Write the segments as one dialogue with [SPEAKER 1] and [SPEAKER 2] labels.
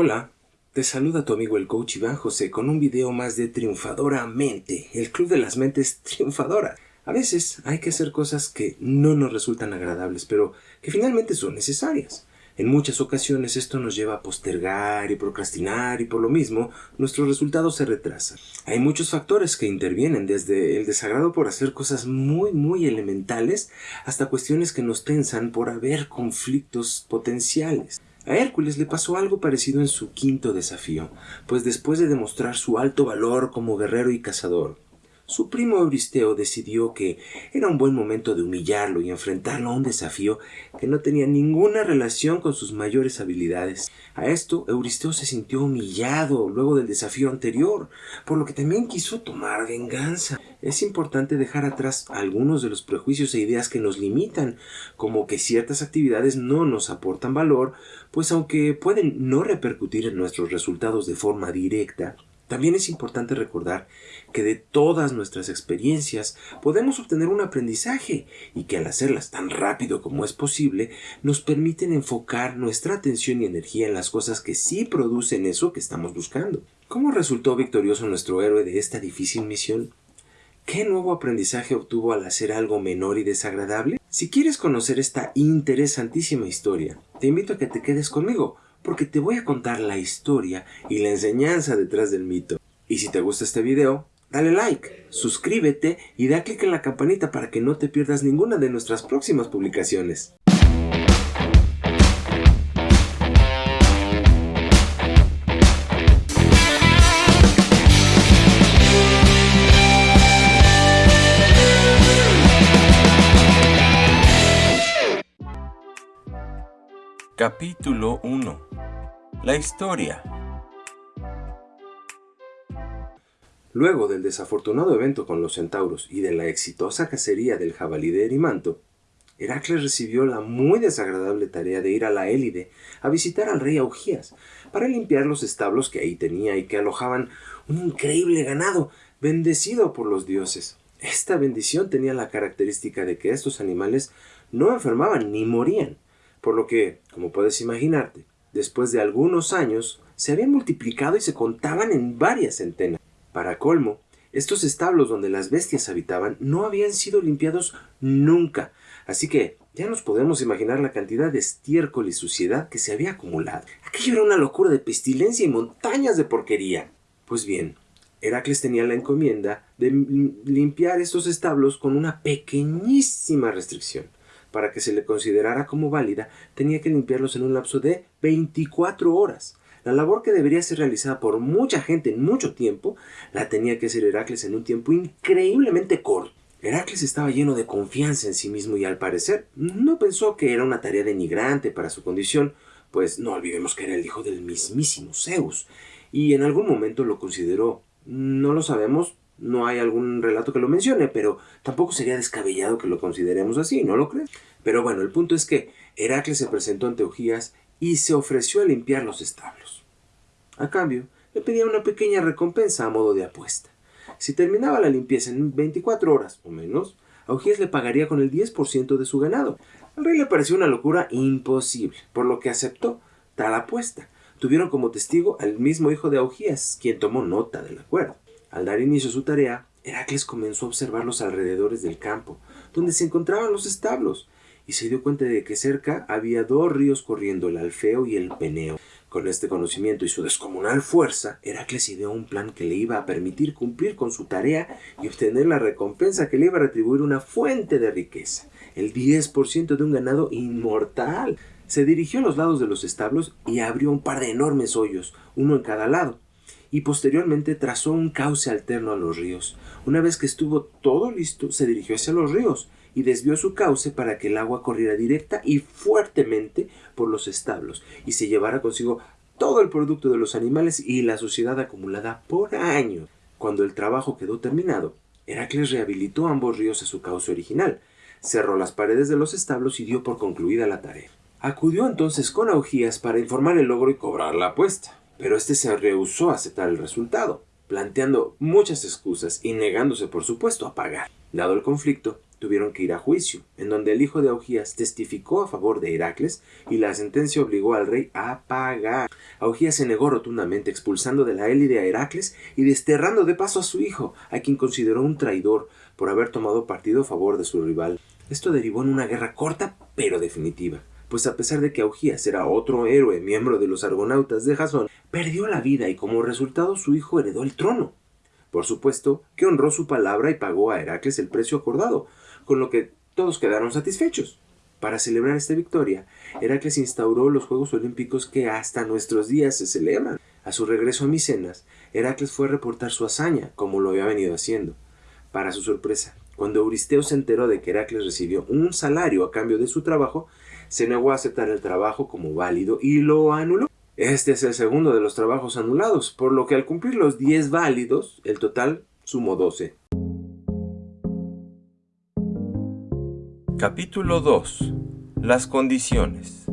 [SPEAKER 1] Hola, te saluda tu amigo el coach Iván José con un video más de Triunfadora Mente, el club de las mentes triunfadoras. A veces hay que hacer cosas que no nos resultan agradables, pero que finalmente son necesarias. En muchas ocasiones esto nos lleva a postergar y procrastinar y por lo mismo nuestros resultados se retrasan. Hay muchos factores que intervienen desde el desagrado por hacer cosas muy muy elementales hasta cuestiones que nos tensan por haber conflictos potenciales. A Hércules le pasó algo parecido en su quinto desafío, pues después de demostrar su alto valor como guerrero y cazador, su primo Euristeo decidió que era un buen momento de humillarlo y enfrentarlo a un desafío que no tenía ninguna relación con sus mayores habilidades. A esto, Euristeo se sintió humillado luego del desafío anterior, por lo que también quiso tomar venganza. Es importante dejar atrás algunos de los prejuicios e ideas que nos limitan, como que ciertas actividades no nos aportan valor, pues aunque pueden no repercutir en nuestros resultados de forma directa, también es importante recordar que de todas nuestras experiencias podemos obtener un aprendizaje y que al hacerlas tan rápido como es posible nos permiten enfocar nuestra atención y energía en las cosas que sí producen eso que estamos buscando. ¿Cómo resultó victorioso nuestro héroe de esta difícil misión? ¿Qué nuevo aprendizaje obtuvo al hacer algo menor y desagradable? Si quieres conocer esta interesantísima historia, te invito a que te quedes conmigo porque te voy a contar la historia y la enseñanza detrás del mito. Y si te gusta este video, dale like, suscríbete y da clic en la campanita para que no te pierdas ninguna de nuestras próximas publicaciones.
[SPEAKER 2] Capítulo 1 La historia
[SPEAKER 1] Luego del desafortunado evento con los centauros y de la exitosa cacería del jabalí de Erimanto, Heracles recibió la muy desagradable tarea de ir a la Élide a visitar al rey Augías para limpiar los establos que ahí tenía y que alojaban un increíble ganado bendecido por los dioses. Esta bendición tenía la característica de que estos animales no enfermaban ni morían, por lo que, como puedes imaginarte, después de algunos años se habían multiplicado y se contaban en varias centenas. Para colmo, estos establos donde las bestias habitaban no habían sido limpiados nunca, así que ya nos podemos imaginar la cantidad de estiércol y suciedad que se había acumulado. Aquello era una locura de pestilencia y montañas de porquería. Pues bien, Heracles tenía la encomienda de limpiar estos establos con una pequeñísima restricción para que se le considerara como válida, tenía que limpiarlos en un lapso de 24 horas. La labor que debería ser realizada por mucha gente en mucho tiempo, la tenía que hacer Heracles en un tiempo increíblemente corto. Heracles estaba lleno de confianza en sí mismo y al parecer no pensó que era una tarea denigrante para su condición, pues no olvidemos que era el hijo del mismísimo Zeus, y en algún momento lo consideró. No lo sabemos, no hay algún relato que lo mencione, pero tampoco sería descabellado que lo consideremos así, ¿no lo crees? Pero bueno, el punto es que Heracles se presentó ante Eugías y se ofreció a limpiar los establos. A cambio, le pedía una pequeña recompensa a modo de apuesta. Si terminaba la limpieza en 24 horas o menos, Augías le pagaría con el 10% de su ganado. Al rey le pareció una locura imposible, por lo que aceptó tal apuesta. Tuvieron como testigo al mismo hijo de Augías, quien tomó nota del acuerdo. Al dar inicio a su tarea, Heracles comenzó a observar los alrededores del campo, donde se encontraban los establos, y se dio cuenta de que cerca había dos ríos corriendo, el Alfeo y el Peneo. Con este conocimiento y su descomunal fuerza, Heracles ideó un plan que le iba a permitir cumplir con su tarea y obtener la recompensa que le iba a retribuir una fuente de riqueza, el 10% de un ganado inmortal. Se dirigió a los lados de los establos y abrió un par de enormes hoyos, uno en cada lado y posteriormente trazó un cauce alterno a los ríos. Una vez que estuvo todo listo, se dirigió hacia los ríos y desvió su cauce para que el agua corriera directa y fuertemente por los establos y se llevara consigo todo el producto de los animales y la suciedad acumulada por años. Cuando el trabajo quedó terminado, Heracles rehabilitó ambos ríos a su cauce original, cerró las paredes de los establos y dio por concluida la tarea. Acudió entonces con Augías para informar el logro y cobrar la apuesta pero este se rehusó a aceptar el resultado, planteando muchas excusas y negándose por supuesto a pagar. Dado el conflicto, tuvieron que ir a juicio, en donde el hijo de Augías testificó a favor de Heracles y la sentencia obligó al rey a pagar. Augías se negó rotundamente, expulsando de la élide a Heracles y desterrando de paso a su hijo, a quien consideró un traidor por haber tomado partido a favor de su rival. Esto derivó en una guerra corta pero definitiva, pues a pesar de que Augías era otro héroe miembro de los argonautas de Jasón, perdió la vida y como resultado su hijo heredó el trono. Por supuesto que honró su palabra y pagó a Heracles el precio acordado, con lo que todos quedaron satisfechos. Para celebrar esta victoria, Heracles instauró los Juegos Olímpicos que hasta nuestros días se celebran. A su regreso a Micenas, Heracles fue a reportar su hazaña, como lo había venido haciendo. Para su sorpresa, cuando Euristeo se enteró de que Heracles recibió un salario a cambio de su trabajo, se negó a aceptar el trabajo como válido y lo anuló. Este es el segundo de los trabajos anulados, por lo que al cumplir los 10 válidos, el total sumó 12.
[SPEAKER 2] Capítulo 2. Las condiciones.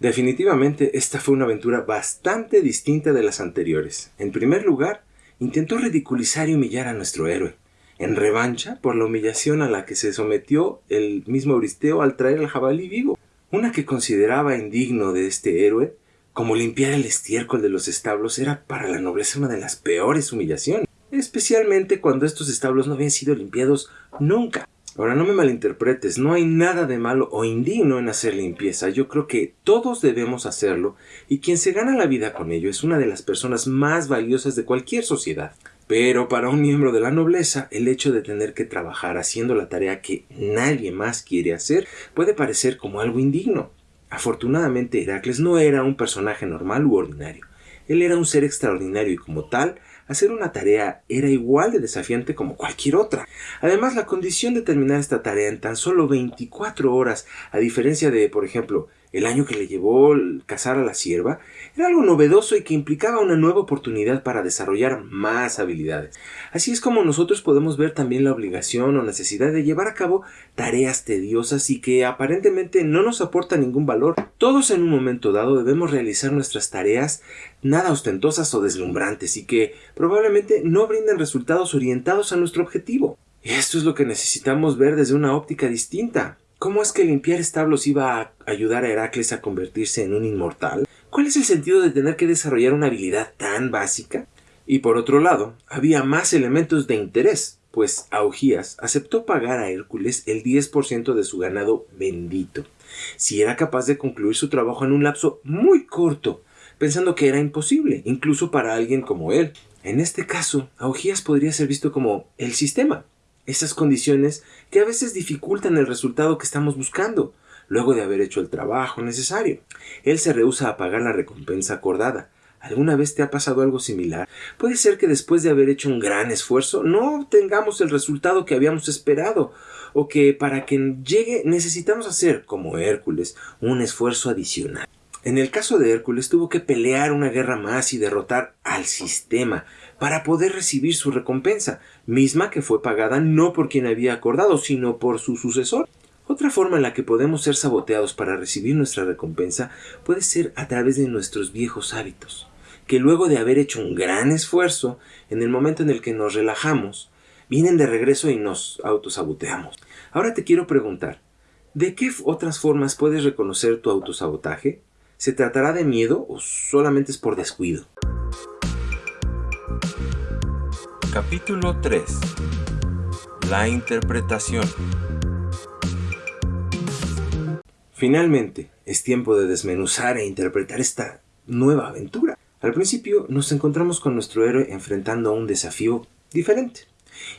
[SPEAKER 1] Definitivamente esta fue una aventura bastante distinta de las anteriores. En primer lugar, intentó ridiculizar y humillar a nuestro héroe, en revancha por la humillación a la que se sometió el mismo Euristeo al traer al jabalí vivo, una que consideraba indigno de este héroe, como limpiar el estiércol de los establos era para la nobleza una de las peores humillaciones especialmente cuando estos establos no habían sido limpiados nunca. Ahora no me malinterpretes, no hay nada de malo o indigno en hacer limpieza. Yo creo que todos debemos hacerlo y quien se gana la vida con ello es una de las personas más valiosas de cualquier sociedad. Pero para un miembro de la nobleza, el hecho de tener que trabajar haciendo la tarea que nadie más quiere hacer puede parecer como algo indigno. Afortunadamente, Heracles no era un personaje normal u ordinario. Él era un ser extraordinario y como tal hacer una tarea era igual de desafiante como cualquier otra. Además, la condición de terminar esta tarea en tan solo 24 horas, a diferencia de, por ejemplo, el año que le llevó cazar a la sierva, era algo novedoso y que implicaba una nueva oportunidad para desarrollar más habilidades. Así es como nosotros podemos ver también la obligación o necesidad de llevar a cabo tareas tediosas y que aparentemente no nos aportan ningún valor. Todos en un momento dado debemos realizar nuestras tareas nada ostentosas o deslumbrantes y que probablemente no brinden resultados orientados a nuestro objetivo. Esto es lo que necesitamos ver desde una óptica distinta. ¿Cómo es que limpiar establos iba a ayudar a Heracles a convertirse en un inmortal? ¿Cuál es el sentido de tener que desarrollar una habilidad tan básica? Y por otro lado, había más elementos de interés, pues Augías aceptó pagar a Hércules el 10% de su ganado bendito, si era capaz de concluir su trabajo en un lapso muy corto, pensando que era imposible, incluso para alguien como él. En este caso, Augías podría ser visto como el sistema, esas condiciones que a veces dificultan el resultado que estamos buscando, luego de haber hecho el trabajo necesario. Él se rehúsa a pagar la recompensa acordada. ¿Alguna vez te ha pasado algo similar? Puede ser que después de haber hecho un gran esfuerzo no obtengamos el resultado que habíamos esperado, o que para que llegue necesitamos hacer, como Hércules, un esfuerzo adicional. En el caso de Hércules tuvo que pelear una guerra más y derrotar al sistema para poder recibir su recompensa, misma que fue pagada no por quien había acordado, sino por su sucesor. Otra forma en la que podemos ser saboteados para recibir nuestra recompensa puede ser a través de nuestros viejos hábitos, que luego de haber hecho un gran esfuerzo, en el momento en el que nos relajamos, vienen de regreso y nos autosaboteamos. Ahora te quiero preguntar, ¿de qué otras formas puedes reconocer tu autosabotaje? ¿Se tratará de miedo o solamente es por descuido?
[SPEAKER 2] Capítulo 3 La interpretación
[SPEAKER 1] Finalmente, es tiempo de desmenuzar e interpretar esta nueva aventura. Al principio nos encontramos con nuestro héroe enfrentando a un desafío diferente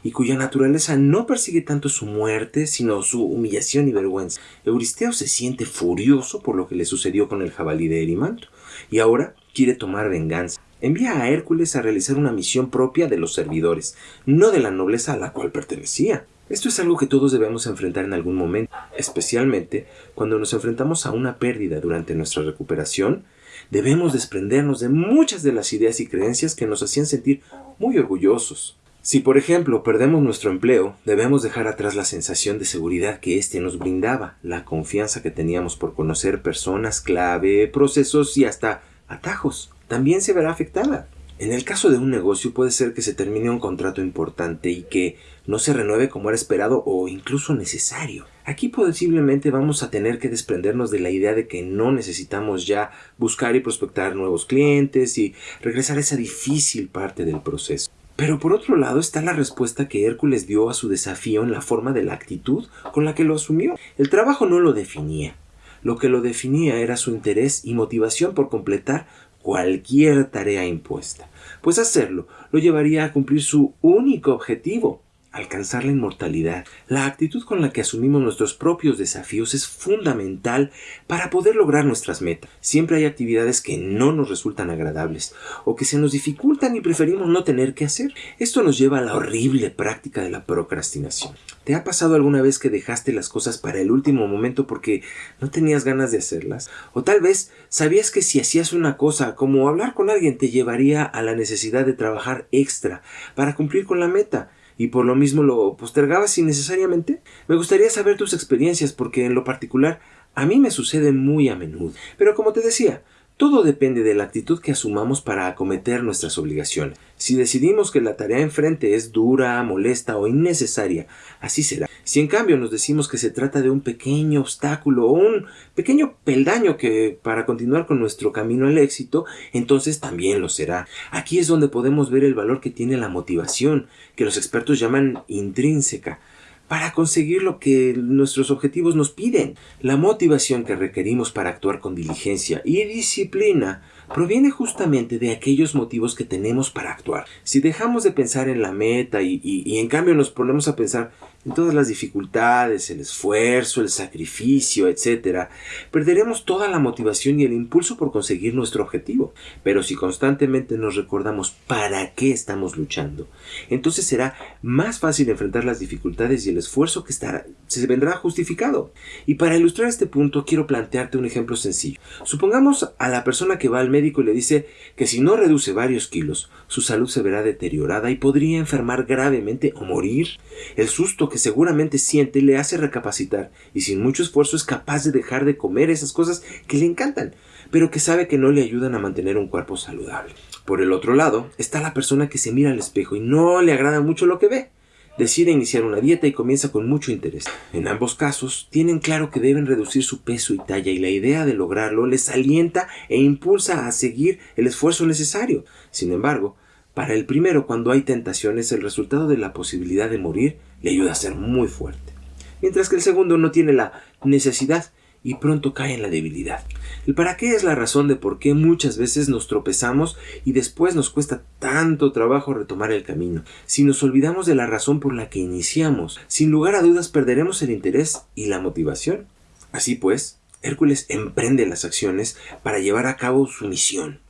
[SPEAKER 1] y cuya naturaleza no persigue tanto su muerte, sino su humillación y vergüenza. Euristeo se siente furioso por lo que le sucedió con el jabalí de Erimanto, y ahora quiere tomar venganza. Envía a Hércules a realizar una misión propia de los servidores, no de la nobleza a la cual pertenecía. Esto es algo que todos debemos enfrentar en algún momento, especialmente cuando nos enfrentamos a una pérdida durante nuestra recuperación. Debemos desprendernos de muchas de las ideas y creencias que nos hacían sentir muy orgullosos. Si, por ejemplo, perdemos nuestro empleo, debemos dejar atrás la sensación de seguridad que éste nos brindaba, la confianza que teníamos por conocer personas clave, procesos y hasta atajos. También se verá afectada. En el caso de un negocio puede ser que se termine un contrato importante y que no se renueve como era esperado o incluso necesario. Aquí posiblemente vamos a tener que desprendernos de la idea de que no necesitamos ya buscar y prospectar nuevos clientes y regresar a esa difícil parte del proceso. Pero por otro lado está la respuesta que Hércules dio a su desafío en la forma de la actitud con la que lo asumió. El trabajo no lo definía. Lo que lo definía era su interés y motivación por completar cualquier tarea impuesta, pues hacerlo lo llevaría a cumplir su único objetivo, alcanzar la inmortalidad. La actitud con la que asumimos nuestros propios desafíos es fundamental para poder lograr nuestras metas. Siempre hay actividades que no nos resultan agradables o que se nos dificultan y preferimos no tener que hacer. Esto nos lleva a la horrible práctica de la procrastinación. ¿Te ha pasado alguna vez que dejaste las cosas para el último momento porque no tenías ganas de hacerlas? O tal vez sabías que si hacías una cosa como hablar con alguien te llevaría a la necesidad de trabajar extra para cumplir con la meta y por lo mismo lo postergabas innecesariamente? Me gustaría saber tus experiencias porque en lo particular a mí me sucede muy a menudo. Pero como te decía, todo depende de la actitud que asumamos para acometer nuestras obligaciones. Si decidimos que la tarea enfrente es dura, molesta o innecesaria, así será. Si en cambio nos decimos que se trata de un pequeño obstáculo o un pequeño peldaño que para continuar con nuestro camino al éxito, entonces también lo será. Aquí es donde podemos ver el valor que tiene la motivación, que los expertos llaman intrínseca para conseguir lo que nuestros objetivos nos piden. La motivación que requerimos para actuar con diligencia y disciplina proviene justamente de aquellos motivos que tenemos para actuar. Si dejamos de pensar en la meta y, y en cambio nos ponemos a pensar en todas las dificultades, el esfuerzo, el sacrificio, etc., perderemos toda la motivación y el impulso por conseguir nuestro objetivo. Pero si constantemente nos recordamos para qué estamos luchando, entonces será más fácil enfrentar las dificultades y el esfuerzo que estará, se vendrá justificado. Y para ilustrar este punto quiero plantearte un ejemplo sencillo. Supongamos a la persona que va al médico y le dice que si no reduce varios kilos, su salud se verá deteriorada y podría enfermar gravemente o morir. El susto que seguramente siente le hace recapacitar y sin mucho esfuerzo es capaz de dejar de comer esas cosas que le encantan, pero que sabe que no le ayudan a mantener un cuerpo saludable. Por el otro lado está la persona que se mira al espejo y no le agrada mucho lo que ve. Decide iniciar una dieta y comienza con mucho interés. En ambos casos, tienen claro que deben reducir su peso y talla y la idea de lograrlo les alienta e impulsa a seguir el esfuerzo necesario. Sin embargo, para el primero, cuando hay tentaciones, el resultado de la posibilidad de morir le ayuda a ser muy fuerte, mientras que el segundo no tiene la necesidad y pronto cae en la debilidad. El para qué es la razón de por qué muchas veces nos tropezamos y después nos cuesta tanto trabajo retomar el camino. Si nos olvidamos de la razón por la que iniciamos, sin lugar a dudas perderemos el interés y la motivación. Así pues, Hércules emprende las acciones para llevar a cabo su misión.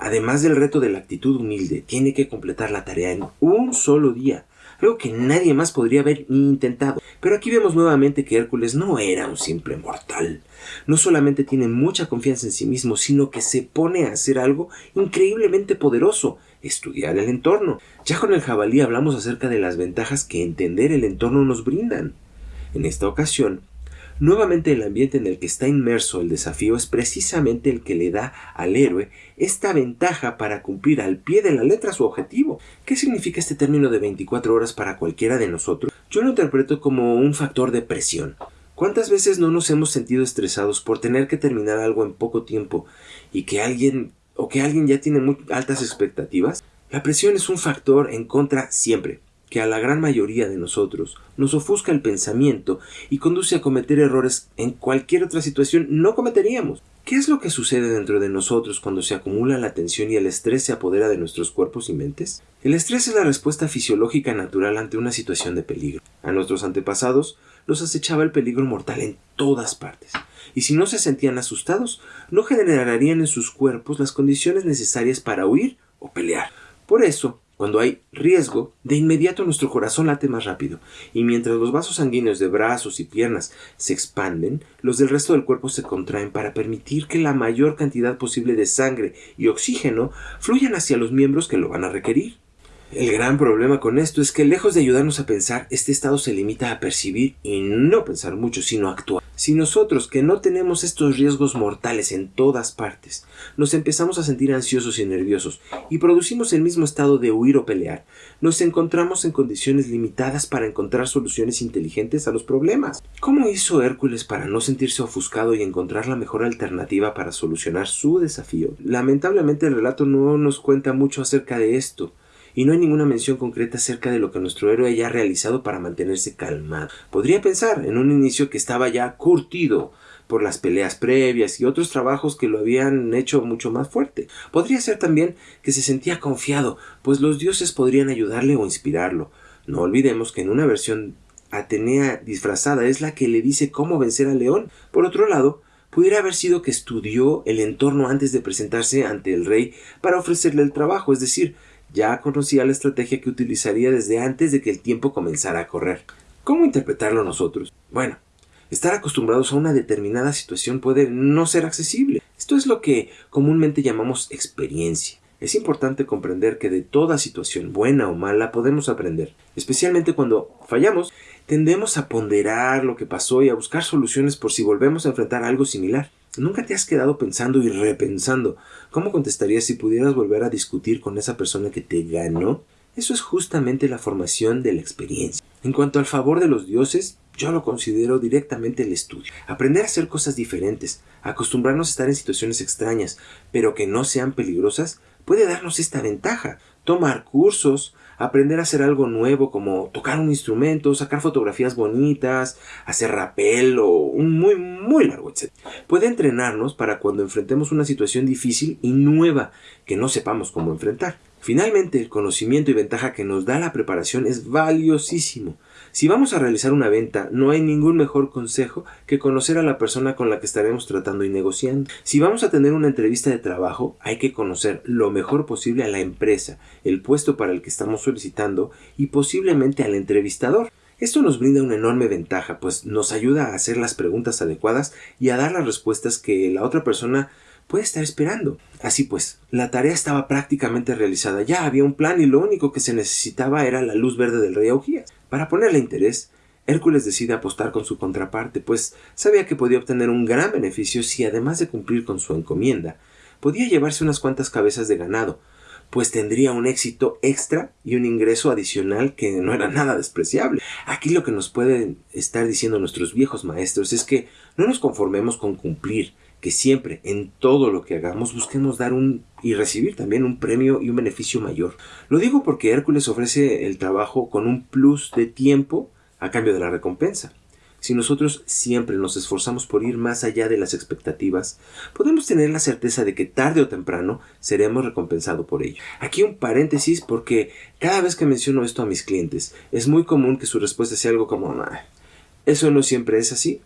[SPEAKER 1] Además del reto de la actitud humilde, tiene que completar la tarea en un solo día, algo que nadie más podría haber intentado. Pero aquí vemos nuevamente que Hércules no era un simple mortal. No solamente tiene mucha confianza en sí mismo, sino que se pone a hacer algo increíblemente poderoso, estudiar el entorno. Ya con el jabalí hablamos acerca de las ventajas que entender el entorno nos brindan. En esta ocasión, Nuevamente el ambiente en el que está inmerso el desafío es precisamente el que le da al héroe esta ventaja para cumplir al pie de la letra su objetivo. ¿Qué significa este término de 24 horas para cualquiera de nosotros? Yo lo interpreto como un factor de presión. ¿Cuántas veces no nos hemos sentido estresados por tener que terminar algo en poco tiempo y que alguien o que alguien ya tiene muy altas expectativas? La presión es un factor en contra siempre que a la gran mayoría de nosotros nos ofusca el pensamiento y conduce a cometer errores en cualquier otra situación no cometeríamos. ¿Qué es lo que sucede dentro de nosotros cuando se acumula la tensión y el estrés se apodera de nuestros cuerpos y mentes? El estrés es la respuesta fisiológica natural ante una situación de peligro. A nuestros antepasados los acechaba el peligro mortal en todas partes, y si no se sentían asustados, no generarían en sus cuerpos las condiciones necesarias para huir o pelear. Por eso, cuando hay riesgo, de inmediato nuestro corazón late más rápido, y mientras los vasos sanguíneos de brazos y piernas se expanden, los del resto del cuerpo se contraen para permitir que la mayor cantidad posible de sangre y oxígeno fluyan hacia los miembros que lo van a requerir. El gran problema con esto es que lejos de ayudarnos a pensar, este estado se limita a percibir y no pensar mucho, sino actuar. Si nosotros, que no tenemos estos riesgos mortales en todas partes, nos empezamos a sentir ansiosos y nerviosos y producimos el mismo estado de huir o pelear, nos encontramos en condiciones limitadas para encontrar soluciones inteligentes a los problemas. ¿Cómo hizo Hércules para no sentirse ofuscado y encontrar la mejor alternativa para solucionar su desafío? Lamentablemente el relato no nos cuenta mucho acerca de esto y no hay ninguna mención concreta acerca de lo que nuestro héroe haya realizado para mantenerse calmado. Podría pensar en un inicio que estaba ya curtido por las peleas previas y otros trabajos que lo habían hecho mucho más fuerte. Podría ser también que se sentía confiado, pues los dioses podrían ayudarle o inspirarlo. No olvidemos que en una versión Atenea disfrazada es la que le dice cómo vencer al león. Por otro lado, pudiera haber sido que estudió el entorno antes de presentarse ante el rey para ofrecerle el trabajo, es decir, ya conocía la estrategia que utilizaría desde antes de que el tiempo comenzara a correr. ¿Cómo interpretarlo nosotros? Bueno, estar acostumbrados a una determinada situación puede no ser accesible. Esto es lo que comúnmente llamamos experiencia. Es importante comprender que de toda situación, buena o mala, podemos aprender. Especialmente cuando fallamos, tendemos a ponderar lo que pasó y a buscar soluciones por si volvemos a enfrentar algo similar. ¿Nunca te has quedado pensando y repensando cómo contestarías si pudieras volver a discutir con esa persona que te ganó? Eso es justamente la formación de la experiencia. En cuanto al favor de los dioses, yo lo considero directamente el estudio. Aprender a hacer cosas diferentes, acostumbrarnos a estar en situaciones extrañas, pero que no sean peligrosas, puede darnos esta ventaja. Tomar cursos, aprender a hacer algo nuevo como tocar un instrumento, sacar fotografías bonitas, hacer rapel o un muy muy largo etc. Puede entrenarnos para cuando enfrentemos una situación difícil y nueva que no sepamos cómo enfrentar. Finalmente, el conocimiento y ventaja que nos da la preparación es valiosísimo. Si vamos a realizar una venta, no hay ningún mejor consejo que conocer a la persona con la que estaremos tratando y negociando. Si vamos a tener una entrevista de trabajo, hay que conocer lo mejor posible a la empresa, el puesto para el que estamos solicitando y posiblemente al entrevistador. Esto nos brinda una enorme ventaja, pues nos ayuda a hacer las preguntas adecuadas y a dar las respuestas que la otra persona puede estar esperando. Así pues, la tarea estaba prácticamente realizada. Ya había un plan y lo único que se necesitaba era la luz verde del rey Augías. Para ponerle interés, Hércules decide apostar con su contraparte, pues sabía que podía obtener un gran beneficio si además de cumplir con su encomienda, podía llevarse unas cuantas cabezas de ganado, pues tendría un éxito extra y un ingreso adicional que no era nada despreciable. Aquí lo que nos pueden estar diciendo nuestros viejos maestros es que no nos conformemos con cumplir, que siempre, en todo lo que hagamos, busquemos dar un y recibir también un premio y un beneficio mayor. Lo digo porque Hércules ofrece el trabajo con un plus de tiempo a cambio de la recompensa. Si nosotros siempre nos esforzamos por ir más allá de las expectativas, podemos tener la certeza de que tarde o temprano seremos recompensados por ello. Aquí un paréntesis porque cada vez que menciono esto a mis clientes, es muy común que su respuesta sea algo como, eso no siempre es así.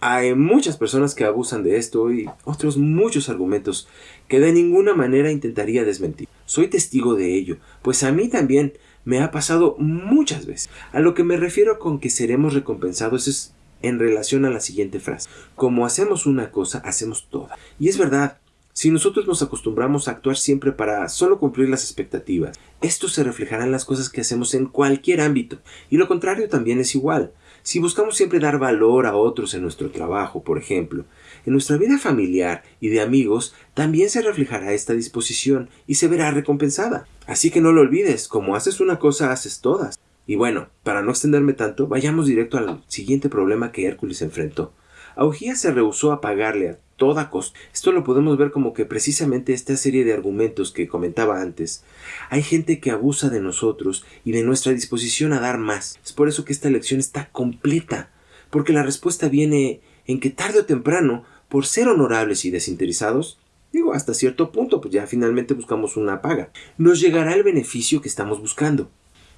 [SPEAKER 1] Hay muchas personas que abusan de esto y otros muchos argumentos que de ninguna manera intentaría desmentir. Soy testigo de ello, pues a mí también me ha pasado muchas veces. A lo que me refiero con que seremos recompensados es en relación a la siguiente frase. Como hacemos una cosa, hacemos toda. Y es verdad, si nosotros nos acostumbramos a actuar siempre para solo cumplir las expectativas, esto se reflejará en las cosas que hacemos en cualquier ámbito. Y lo contrario también es igual. Si buscamos siempre dar valor a otros en nuestro trabajo, por ejemplo, en nuestra vida familiar y de amigos, también se reflejará esta disposición y se verá recompensada. Así que no lo olvides, como haces una cosa, haces todas. Y bueno, para no extenderme tanto, vayamos directo al siguiente problema que Hércules enfrentó. Augías se rehusó a pagarle a toda costa. Esto lo podemos ver como que precisamente esta serie de argumentos que comentaba antes. Hay gente que abusa de nosotros y de nuestra disposición a dar más. Es por eso que esta lección está completa, porque la respuesta viene en que tarde o temprano, por ser honorables y desinteresados, digo hasta cierto punto, pues ya finalmente buscamos una paga, nos llegará el beneficio que estamos buscando.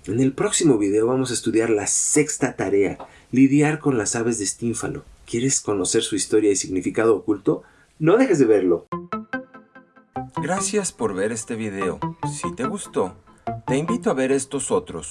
[SPEAKER 1] En el próximo video vamos a estudiar la sexta tarea, lidiar con las aves de estínfalo. ¿Quieres conocer su historia y significado oculto? No dejes de verlo.
[SPEAKER 2] Gracias por ver este video. Si te gustó, te invito a ver estos otros